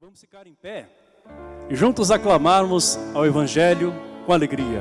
Vamos ficar em pé e juntos aclamarmos ao Evangelho com alegria.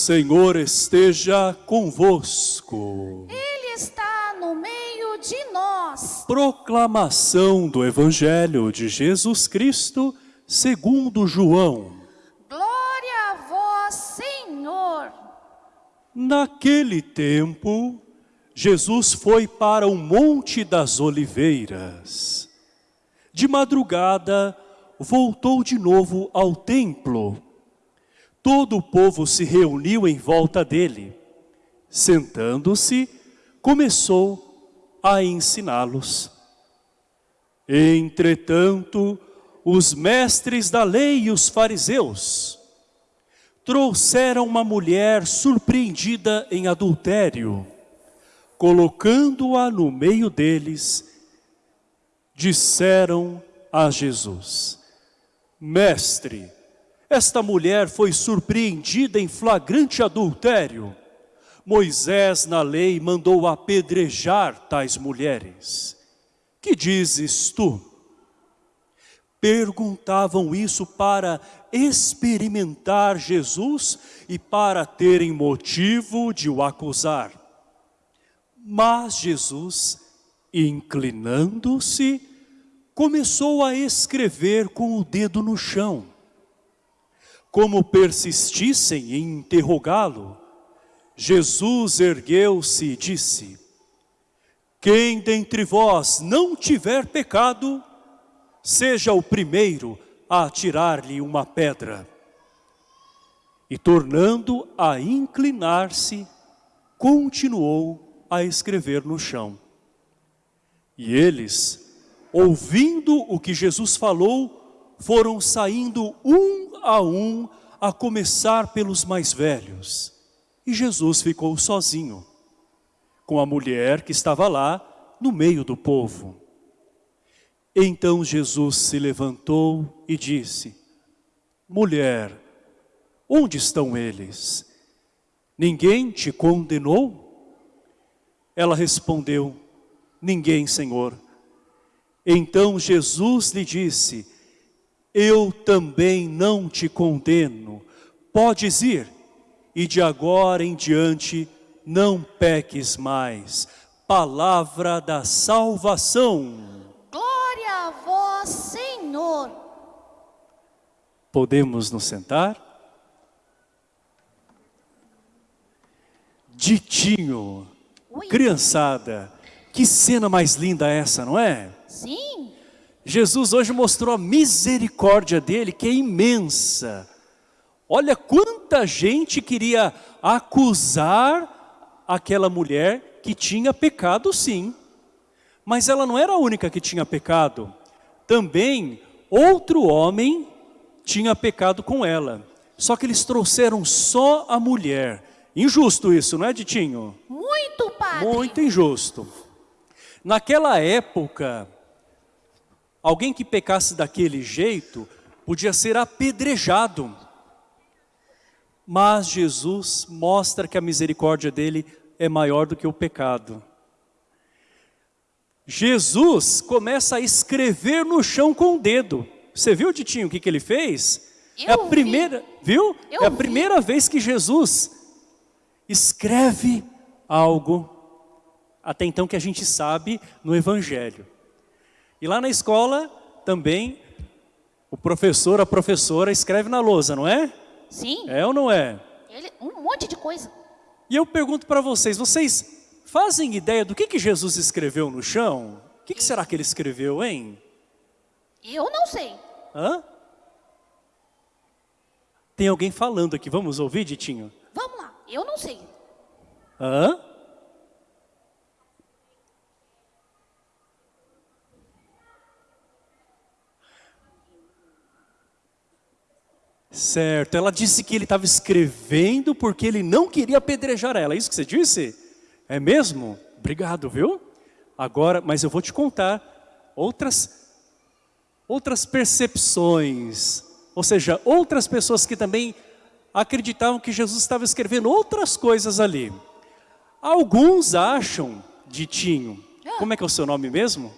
Senhor esteja convosco. Ele está no meio de nós. Proclamação do Evangelho de Jesus Cristo segundo João. Glória a vós, Senhor. Naquele tempo, Jesus foi para o Monte das Oliveiras. De madrugada, voltou de novo ao templo. Todo o povo se reuniu em volta dele. Sentando-se, começou a ensiná-los. Entretanto, os mestres da lei e os fariseus trouxeram uma mulher surpreendida em adultério, colocando-a no meio deles, disseram a Jesus, Mestre, esta mulher foi surpreendida em flagrante adultério. Moisés na lei mandou apedrejar tais mulheres. Que dizes tu? Perguntavam isso para experimentar Jesus e para terem motivo de o acusar. Mas Jesus, inclinando-se, começou a escrever com o dedo no chão. Como persistissem em interrogá-lo, Jesus ergueu-se e disse, Quem dentre vós não tiver pecado, seja o primeiro a atirar-lhe uma pedra. E tornando a inclinar-se, continuou a escrever no chão. E eles, ouvindo o que Jesus falou, foram saindo um a um, a começar pelos mais velhos. E Jesus ficou sozinho, com a mulher que estava lá no meio do povo. Então Jesus se levantou e disse, Mulher, onde estão eles? Ninguém te condenou? Ela respondeu, Ninguém, Senhor. Então Jesus lhe disse, Eu também não te condeno. Podes ir, e de agora em diante não peques mais. Palavra da salvação. Glória a vós, Senhor. Podemos nos sentar? Ditinho, criançada, que cena mais linda essa, não é? Sim, Jesus hoje mostrou a misericórdia dele, que é imensa. Olha quanta gente queria acusar aquela mulher que tinha pecado sim. Mas ela não era a única que tinha pecado. Também outro homem tinha pecado com ela. Só que eles trouxeram só a mulher. Injusto isso, não é, Ditinho? muito padre. Muito injusto. Naquela época, alguém que pecasse daquele jeito podia ser apedrejado. Mas Jesus mostra que a misericórdia dele é maior do que o pecado. Jesus começa a escrever no chão com o dedo. Você viu, Titinho, o que, que ele fez? é a Eu vi. primeira, viu? Eu é a vi. primeira vez que Jesus escreve algo, até então que a gente sabe no Evangelho. E lá na escola também, o professor, a professora escreve na lousa, não é? Sim, É ou não é? ele, um monte de coisa. E eu pergunto para vocês, vocês fazem ideia do que, que Jesus escreveu no chão? O que, que será que ele escreveu, hein? Eu não sei. Hã? Tem alguém falando aqui, vamos ouvir, Ditinho? Vamos lá, eu não sei. Hã? Certo, ela disse que ele estava escrevendo porque ele não queria apedrejar ela. É isso que você disse? É mesmo? Obrigado, viu? Agora, mas eu vou te contar outras, outras percepções. Ou seja, outras pessoas que também acreditavam que Jesus estava escrevendo outras coisas ali. Alguns acham, Ditinho, como é que é o seu nome mesmo?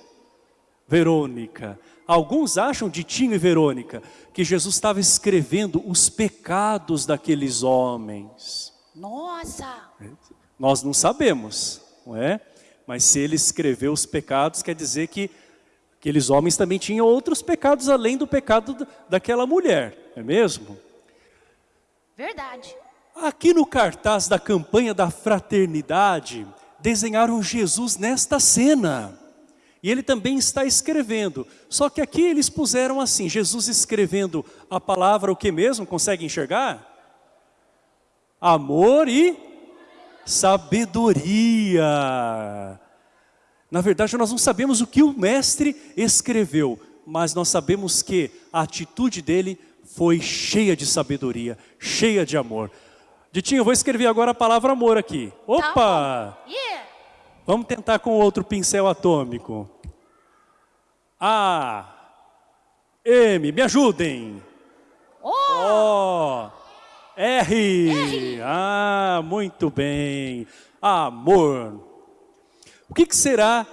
Verônica. Alguns acham, Ditinho e Verônica, que Jesus estava escrevendo os pecados daqueles homens. Nossa! Nós não sabemos, não é? Mas se ele escreveu os pecados, quer dizer que aqueles homens também tinham outros pecados além do pecado daquela mulher, não é mesmo? Verdade. Aqui no cartaz da campanha da fraternidade, desenharam Jesus nesta cena. E ele também está escrevendo. Só que aqui eles puseram assim, Jesus escrevendo a palavra o que mesmo? Consegue enxergar? Amor e sabedoria. Na verdade, nós não sabemos o que o mestre escreveu, mas nós sabemos que a atitude dele foi cheia de sabedoria, cheia de amor. Ditinho, eu vou escrever agora a palavra amor aqui. Opa! Tá yeah. Vamos tentar com outro pincel atômico. A, M, me ajudem. Oh. O, R. R. Ah, muito bem. Amor. O que, que será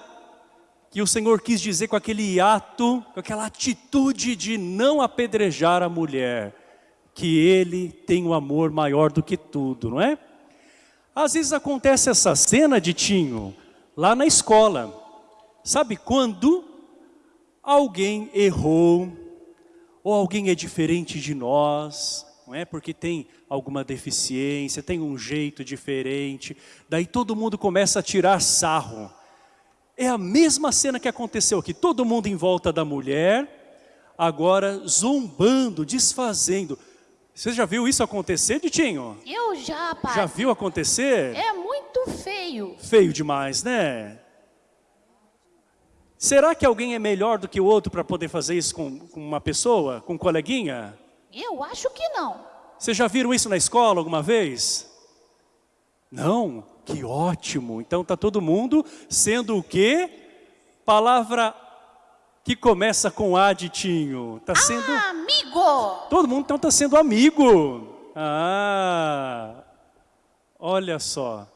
que o Senhor quis dizer com aquele ato, com aquela atitude de não apedrejar a mulher? Que ele tem um amor maior do que tudo, não é? Às vezes acontece essa cena, Ditinho, lá na escola. Sabe quando alguém errou, ou alguém é diferente de nós, não é? Porque tem alguma deficiência, tem um jeito diferente, daí todo mundo começa a tirar sarro. É a mesma cena que aconteceu aqui, todo mundo em volta da mulher, agora zombando, desfazendo. Você já viu isso acontecer, Ditinho? Eu já, pai. Já viu acontecer? É muito feio. Feio demais, né? Será que alguém é melhor do que o outro para poder fazer isso com, com, uma pessoa, com um coleguinha? Eu acho que não. Vocês já viram isso na escola alguma vez? Não? Que ótimo! Então está todo mundo sendo o quê? Palavra que começa com A Ditinho. Está sendo... Amigo! Todo mundo então está sendo amigo. Ah, olha só.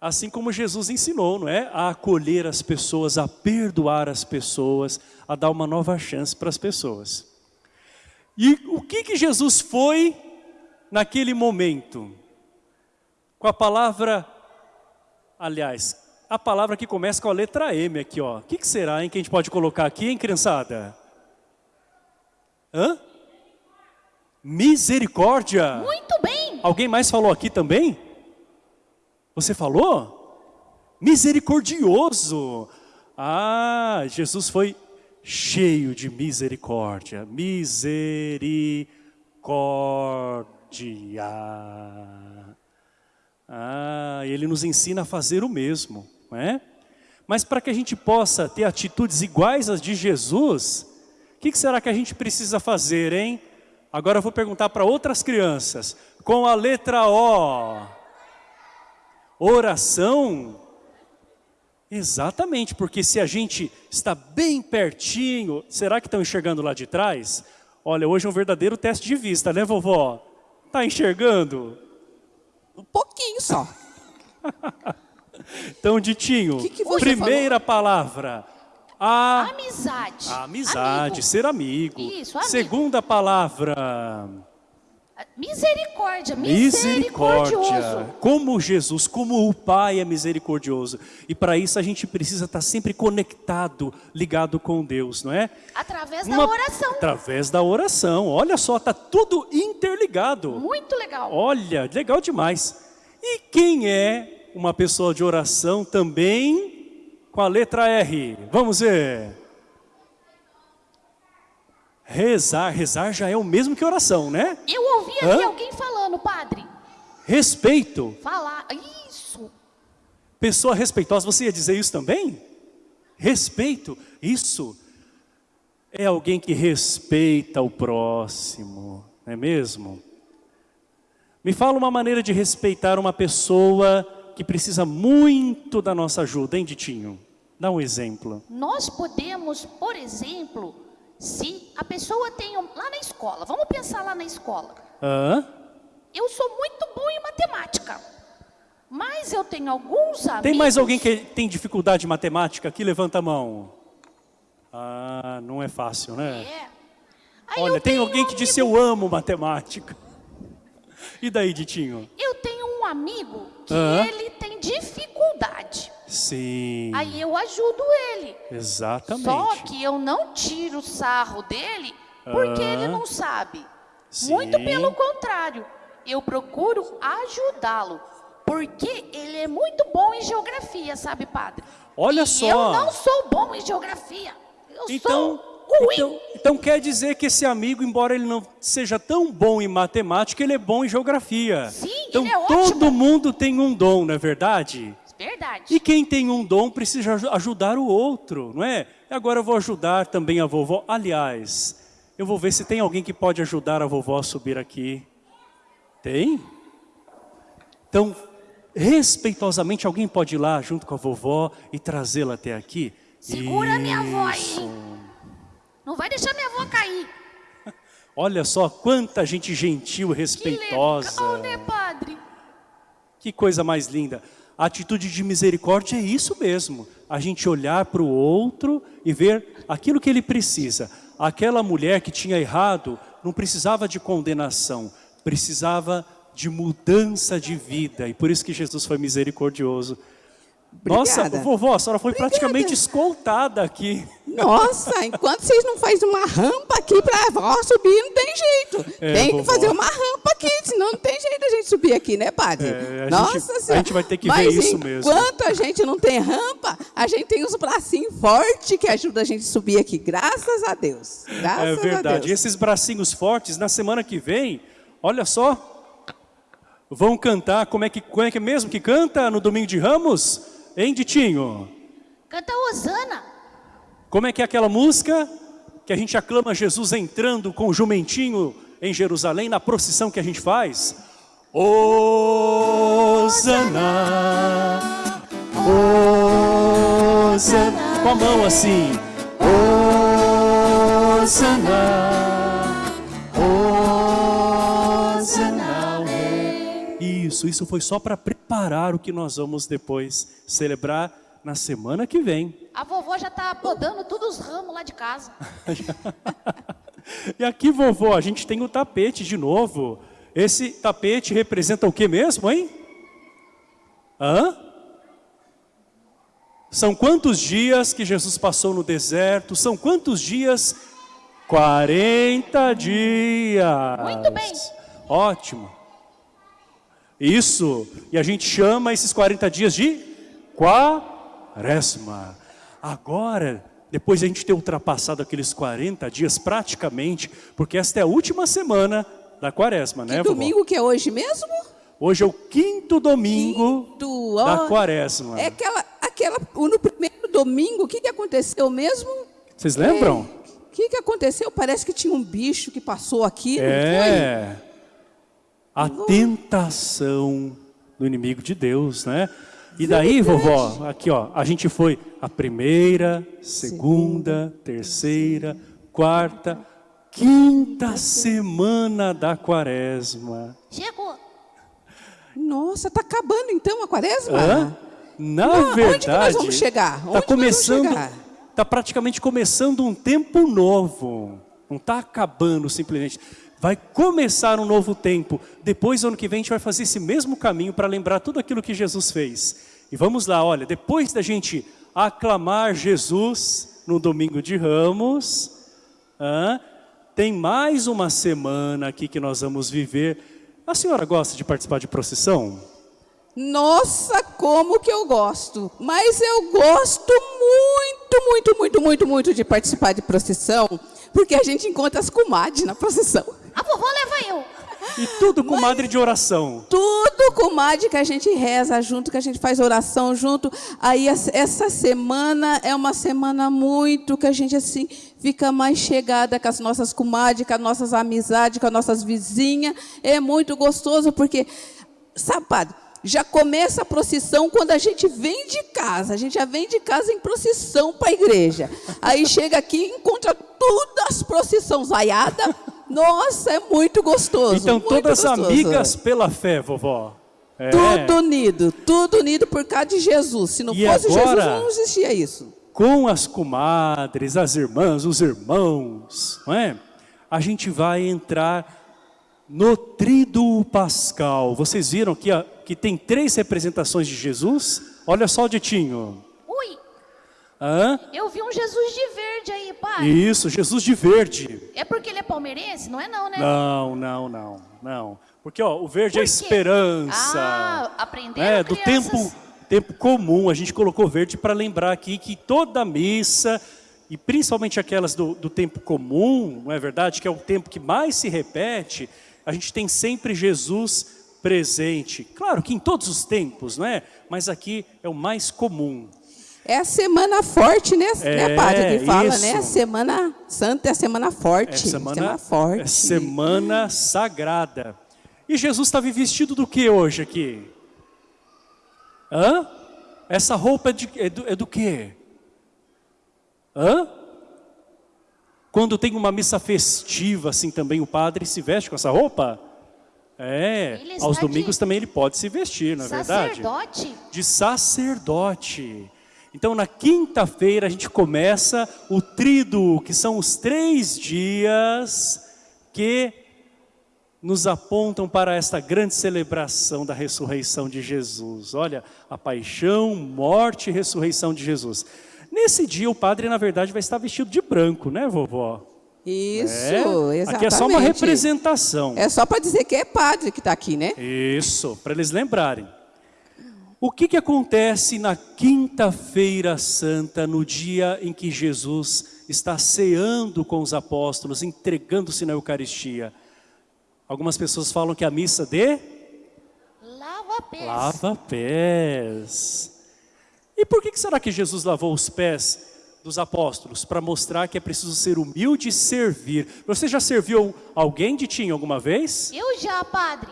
Assim como Jesus ensinou, não é? A acolher as pessoas, a perdoar as pessoas, a dar uma nova chance para as pessoas. E o que que Jesus foi naquele momento? Com a palavra, aliás, a palavra que começa com a letra M aqui, ó. O que, que será, hein, que a gente pode colocar aqui, hein, criançada? Hã? Misericórdia. Muito bem. Alguém mais falou aqui também? Você falou? Misericordioso. Ah, Jesus foi cheio de misericórdia. Misericórdia. Ah, ele nos ensina a fazer o mesmo, não é? Mas para que a gente possa ter atitudes iguais às de Jesus, o que, que será que a gente precisa fazer, hein? Agora eu vou perguntar para outras crianças. Com a letra O. Oração? Exatamente, porque se a gente está bem pertinho, será que estão enxergando lá de trás? Olha, hoje é um verdadeiro teste de vista, né vovó? Está enxergando? Um pouquinho só. então, Ditinho, Que que primeira palavra. A... Amizade. a amizade, Amigo. ser amigo. Isso, amigo. Segunda palavra. Misericórdia. Misericórdia. Misericordioso. Como Jesus, como o Pai é misericordioso. E para isso a gente precisa estar sempre conectado, ligado com Deus, não é? Através Uma- da oração. Através da oração. Olha só, está tudo interligado. Muito legal. Olha, legal demais. E quem é uma pessoa de oração também com a letra R? Vamos ver. Rezar, rezar já é o mesmo que oração, né? Eu ouvi ali Hã? alguém falando, padre. Respeito. Falar. Isso. Pessoa respeitosa, você ia dizer isso também? Respeito, isso. é alguém que respeita o próximo, não é mesmo? Me fala uma maneira de respeitar uma pessoa que precisa muito da nossa ajuda, hein, Ditinho? Dá um exemplo. Nós podemos, por exemplo, se a pessoa tem um, lá na escola, vamos pensar lá na escola. Hã? Eu sou muito bom em matemática, mas eu tenho alguns amigos. Tem mais alguém que tem dificuldade em matemática aqui? Levanta a mão. Ah, não é fácil, né? É. Aí Olha, tem alguém um que disse amigo- eu amo matemática. E daí, Ditinho? Eu tenho um amigo que ele tem dificuldade. Sim, Aí eu ajudo ele. exatamente. Só que eu não tiro o sarro dele porque Hã? ele não sabe. Sim. Muito pelo contrário, eu procuro ajudá-lo. Porque ele é muito bom em geografia, sabe, padre? Olha E só. Eu não sou bom em geografia. Eu Então, sou ruim. então, então quer dizer que esse amigo, embora ele não seja tão bom em matemática, ele é bom em geografia. Sim, então ele é todo ótimo. mundo tem um dom, não é verdade? Verdade. E quem tem um dom precisa aju- ajudar o outro, não é? Agora eu vou ajudar também a vovó. Aliás, eu vou ver se tem alguém que pode ajudar a vovó a subir aqui. Tem? Então, respeitosamente, alguém pode ir lá junto com a vovó e trazê-la até aqui? Segura minha avó aí. Isso. Não vai deixar minha avó cair. Olha só quanta gente gentil, Que respeitosa. legal, né, padre? Que coisa mais linda. A atitude de misericórdia é isso mesmo. A gente olhar para o outro e ver aquilo que ele precisa. Aquela mulher que tinha errado não precisava de condenação, precisava de mudança de vida. E por isso que Jesus foi misericordioso. Nossa, Obrigada. vovó, a senhora foi Obrigada. praticamente escoltada aqui. Nossa, enquanto vocês não fazem uma rampa aqui para a avó subir, não tem jeito. É, tem que vovó. fazer uma rampa aqui, senão não tem jeito a gente subir aqui, né, padre? É, a Nossa gente- a Senhora. gente vai ter que Mas ver isso mesmo. enquanto a gente não tem rampa, a gente tem os bracinhos fortes que ajudam a gente a subir aqui. Graças a Deus. Graças É a verdade. E esses bracinhos fortes, na semana que vem, olha só, vão cantar, como é que, como é que é mesmo que canta no Domingo de Ramos? Hein, Ditinho? Canta Osana. Como é que é aquela música que a gente aclama Jesus entrando com o jumentinho em Jerusalém, na procissão que a gente faz? Osana, Osana, com a mão assim. Osana, Isso, isso foi só para preparar o que nós vamos depois celebrar na semana que vem. A vovó já tá podando todos os ramos lá de casa. E aqui, vovó, a gente tem o tapete de novo. Esse tapete representa o que mesmo, hein? Hã? São quantos dias que Jesus passou no deserto? São quantos dias? 40 dias. Muito bem. Ótimo. Isso. E a gente chama esses 40 dias de quaresma. Agora, depois de a gente ter ultrapassado aqueles 40 dias praticamente, porque esta é a última semana da quaresma, né, Que vovó? domingo que é hoje mesmo? Hoje é o quinto domingo Quinto, da quaresma. É aquela, aquela, no primeiro domingo, o que, que aconteceu mesmo? Vocês lembram? O que, que aconteceu? Parece que tinha um bicho que passou aqui, não foi? A tentação do inimigo de Deus, né? E daí, vovó, aqui ó, a gente foi a primeira, segunda, terceira, quarta, quinta semana da quaresma. Chegou. Nossa, tá acabando então a quaresma? Hã? Na Não, onde verdade, nós vamos chegar? Onde Tá começando, chegar? tá praticamente começando um tempo novo. Não está acabando simplesmente. Vai começar um novo tempo. Depois, ano que vem, a gente vai fazer esse mesmo caminho para lembrar tudo aquilo que Jesus fez. E vamos lá, olha, depois da gente aclamar Jesus no domingo de Ramos, hã, tem mais uma semana aqui que nós vamos viver. A senhora gosta de participar de procissão? Nossa, como que eu gosto! Mas eu gosto muito, muito, muito, muito, muito de participar de procissão, porque a gente encontra as comadres na procissão. A vovó leva eu. E tudo com madre de oração. Tudo com Madi que a gente reza junto, que a gente faz oração junto. Aí essa- essa semana é uma semana muito que a gente assim fica mais chegada com as nossas comadres, com as nossas amizades, com as nossas vizinhas. É muito gostoso porque, sabe, padre, já começa a procissão quando a gente vem de casa. A gente já vem de casa em procissão para a igreja. Aí chega aqui e encontra todas as procissões vaiadas. Nossa, é muito gostoso. Então, muito todas gostoso. amigas pela fé, vovó. É. Tudo unido, tudo unido por causa de Jesus. Se não E fosse agora- Jesus, não existia isso. Com as comadres, as irmãs, os irmãos, não é? A gente vai entrar no Tríduo Pascal. Vocês viram que, a- que tem três representações de Jesus? Olha só, Ditinho. Ui, Hã? eu vi um Jesus de verde aí, pai. Isso, Jesus de verde. É porque ele é palmeirense? Não é não, né? Não, não, não, não. Porque ó, o verde é Por quê? esperança. Ah, aprenderam, né, do tempo, tempo comum. A gente colocou verde para lembrar aqui que toda missa, e principalmente aquelas do, do tempo comum, não é verdade? Que é o tempo que mais se repete, a gente tem sempre Jesus presente. Claro que em todos os tempos, não é? Mas aqui é o mais comum. É a semana forte, né, né É, padre, que fala, isso. né? Semana santa é a semana forte. É semana, forte. é semana sagrada. E Jesus estava vestido do que hoje aqui? Hã? Essa roupa é, de- é do, é do quê? Hã? Quando tem uma missa festiva, assim também o padre se veste com essa roupa? É, aos domingos de também ele pode se vestir, não é verdade? Sacerdote? de sacerdote. Então, na quinta-feira, a gente começa o tríduo, que são os três dias que nos apontam para esta grande celebração da ressurreição de Jesus. Olha, a paixão, morte e ressurreição de Jesus. Nesse dia, o padre, na verdade, vai estar vestido de branco, né, vovó? Isso, É? exatamente. Aqui é só uma representação. É só para dizer que é padre que está aqui, né? Isso, para eles lembrarem. O que, que acontece na quinta-feira santa, no dia em que Jesus está ceando com os apóstolos, entregando-se na Eucaristia? Algumas pessoas falam que é a missa de Lava pés. lava pés. E por que, que será que Jesus lavou os pés dos apóstolos? Para mostrar que é preciso ser humilde e servir. Você já serviu alguém de tinha alguma vez? Eu já, padre.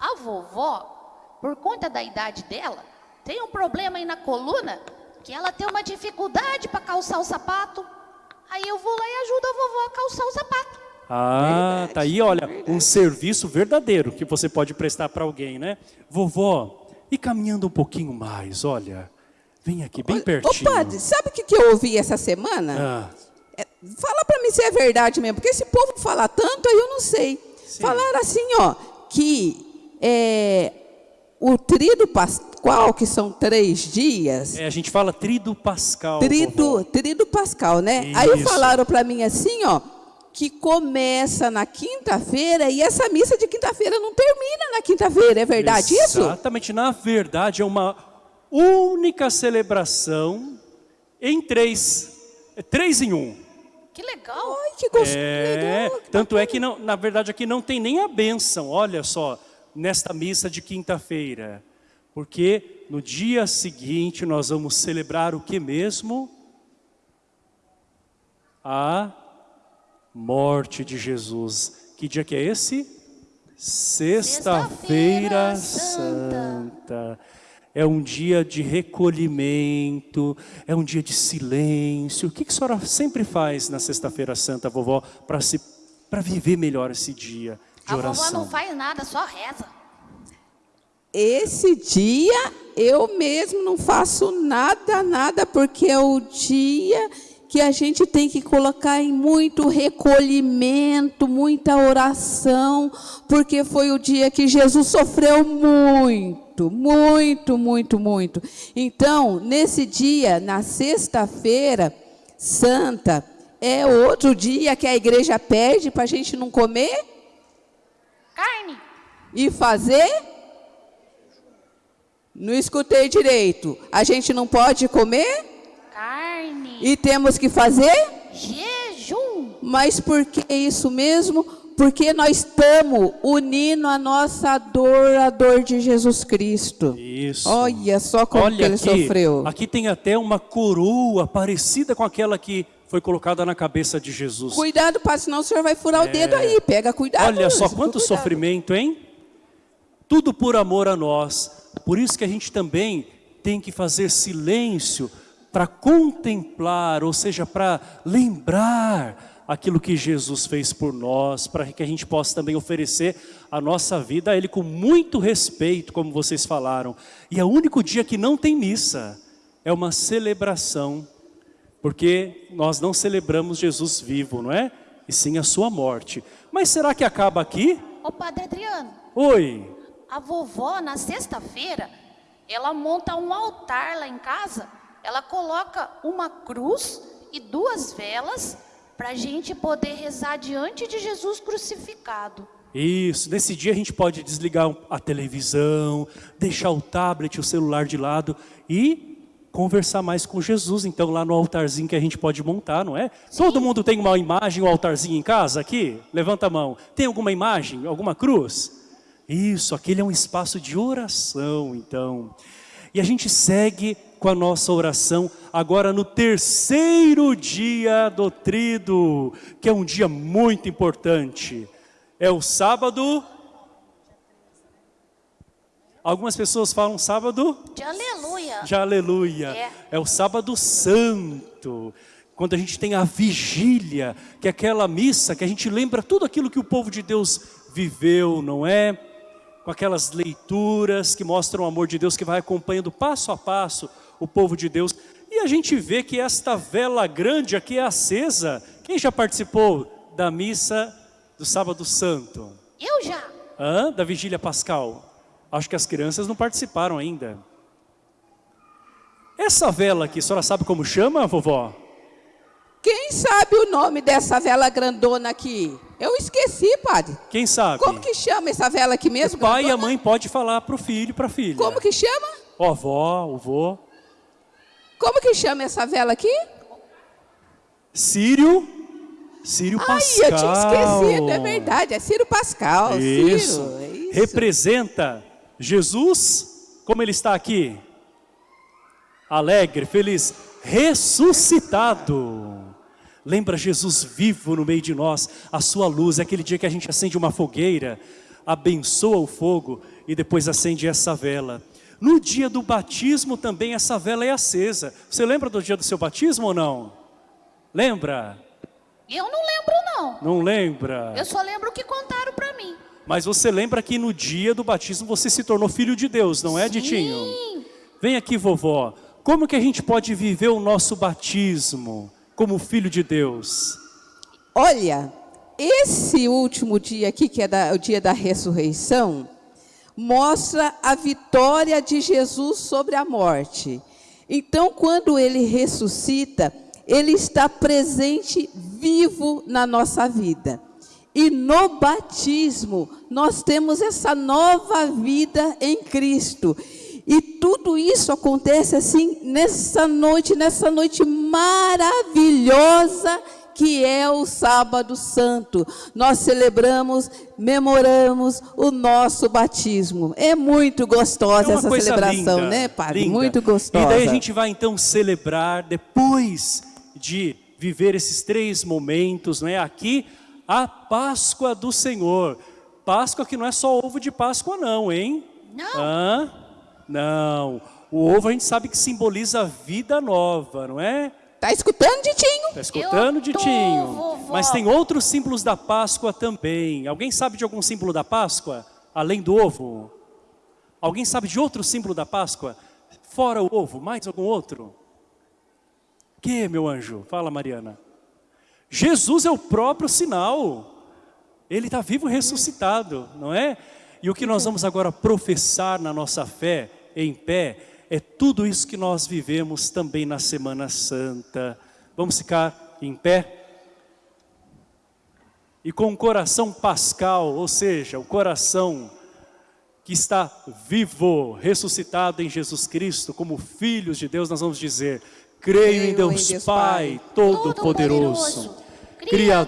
A vovó, por conta da idade dela, tem um problema aí na coluna que ela tem uma dificuldade para calçar o sapato. Aí eu vou lá e ajudo a vovó a calçar o sapato. Ah, Verdade, tá aí, olha, verdade. um serviço verdadeiro que você pode prestar para alguém, né? Vovó, e caminhando um pouquinho mais, olha, vem aqui bem Ô, pertinho. padre, sabe o que, que eu ouvi essa semana? Ah, É, fala para mim se é verdade mesmo, porque esse povo fala tanto, aí eu não sei. Sim. Falaram assim, ó, que é, o trido pascual, que são três dias, é, a gente fala trido pascal. trido, trido pascal, né? Aí Isso. falaram para mim assim, ó, que começa na quinta-feira e essa missa de quinta-feira não termina na quinta-feira, é verdade isso? Exatamente, na verdade é uma única celebração em três, é três em um. Que legal. Ai, que gostoso, É, legal. que tanto é bacana. que não, na verdade aqui não tem nem a bênção, olha só, nesta missa de quinta-feira. Porque no dia seguinte nós vamos celebrar o que mesmo? A morte de Jesus. Que dia que é esse? Sexta-feira Sexta-feira Santa. Santa. É um dia de recolhimento, é um dia de silêncio. O que que a senhora sempre faz na Sexta-feira Santa, vovó, para se para viver melhor esse dia de A vovó oração? não faz nada, só reza. Esse dia eu mesmo não faço nada, nada, porque é o dia que a gente tem que colocar em muito recolhimento, muita oração, porque foi o dia que Jesus sofreu muito, muito, muito, muito. Então, nesse dia, na sexta-feira santa, é outro dia que a igreja pede para a gente não comer Carne. e fazer? Não escutei direito. A gente não pode comer Carne. e temos que fazer? Jejum. Mas por que isso mesmo? Porque nós estamos unindo a nossa dor à dor de Jesus Cristo. Isso. Olha só como Olha ele aqui, sofreu. Aqui tem até uma coroa parecida com aquela que foi colocada na cabeça de Jesus. Cuidado, Padre, senão o senhor vai furar o dedo aí. Pega cuidado. Olha só quanto cuidado. sofrimento, hein? Tudo por amor a nós. Por isso que a gente também tem que fazer silêncio para contemplar, ou seja, para lembrar aquilo que Jesus fez por nós, para que a gente possa também oferecer a nossa vida a Ele com muito respeito, como vocês falaram. E é o único dia que não tem missa, é uma celebração, porque nós não celebramos Jesus vivo, não é? E sim a sua morte. Mas será que acaba aqui? Ô Padre Adriano, Oi, a vovó na sexta-feira, ela monta um altar lá em casa, ela coloca uma cruz e duas velas para a gente poder rezar diante de Jesus crucificado. Isso, nesse dia a gente pode desligar a televisão, deixar o tablet, o celular de lado e conversar mais com Jesus, então lá no altarzinho que a gente pode montar, não é? Todo mundo tem uma imagem, um altarzinho em casa aqui? Levanta a mão. Tem alguma imagem, alguma cruz? Isso, aquele é um espaço de oração, então. E a gente segue com a nossa oração agora no terceiro dia do trido, que é um dia muito importante. É o sábado. Algumas pessoas falam sábado De aleluia. de aleluia. É. É o sábado santo. Quando a gente tem a vigília, que é aquela missa que a gente lembra tudo aquilo que o povo de Deus viveu, não é? Com aquelas leituras que mostram o amor de Deus, que vai acompanhando passo a passo o povo de Deus. E a gente vê que esta vela grande aqui é acesa. Quem já participou da missa do sábado santo? Eu já. Hã? Da vigília pascal? Acho que as crianças não participaram ainda. Essa vela aqui, a senhora sabe como chama, vovó? Quem sabe o nome dessa vela grandona aqui? Eu esqueci, padre. Quem sabe? Como que chama essa vela aqui O mesmo? pai e a grandona? mãe pode falar para o filho para a filha. Como que chama? Ó, avó, o vô. Como que chama essa vela aqui? Sírio. Sírio Ai, Pascal. eu tinha esquecido, é verdade, é Ciro Pascal. Isso. Ciro, é isso. Representa Jesus, como ele está aqui. Alegre, feliz, ressuscitado. Lembra Jesus vivo no meio de nós, a sua luz, é aquele dia que a gente acende uma fogueira, abençoa o fogo e depois acende essa vela. No dia do batismo também essa vela é acesa. Você lembra do dia do seu batismo ou não? Lembra? Eu não lembro, não. Não lembra? Eu só lembro o que contaram para mim. Mas você lembra que no dia do batismo você se tornou filho de Deus, não é, Ditinho? Sim. Vem aqui, vovó. Como que a gente pode viver o nosso batismo como filho de Deus? Olha, esse último dia aqui, que é da- o dia da ressurreição, mostra a vitória de Jesus sobre a morte. Então, quando ele ressuscita, ele está presente, vivo na nossa vida. E no batismo, nós temos essa nova vida em Cristo. E tudo isso acontece assim nessa noite, nessa noite maravilhosa que é o sábado santo. Nós celebramos, memoramos o nosso batismo. É muito gostosa É essa celebração, linda, né, padre? linda. Muito gostosa. E daí a gente vai então celebrar, depois de viver esses três momentos, não é? Aqui, a Páscoa do Senhor. Páscoa que não é só ovo de Páscoa não, hein? Não. Hã? Não. O ovo a gente sabe que simboliza a vida nova, não é? Tá escutando, Ditinho? Está escutando, Eu tô, Ditinho? vovó. Mas tem outros símbolos da Páscoa também. Alguém sabe de algum símbolo da Páscoa? Além do ovo? Alguém sabe de outro símbolo da Páscoa? Fora o ovo, mais algum outro? Que, meu anjo? Fala, Mariana. Jesus é o próprio sinal. Ele está vivo e ressuscitado, não é? E o que nós vamos agora professar na nossa fé, em pé, é tudo isso que nós vivemos também na Semana Santa. Vamos ficar em pé? E com o coração pascal, ou seja, o coração que está vivo, ressuscitado em Jesus Cristo, como filhos de Deus, nós vamos dizer: creio em Creio em Deus, Deus Pai, Pai, Todo-Poderoso, Criador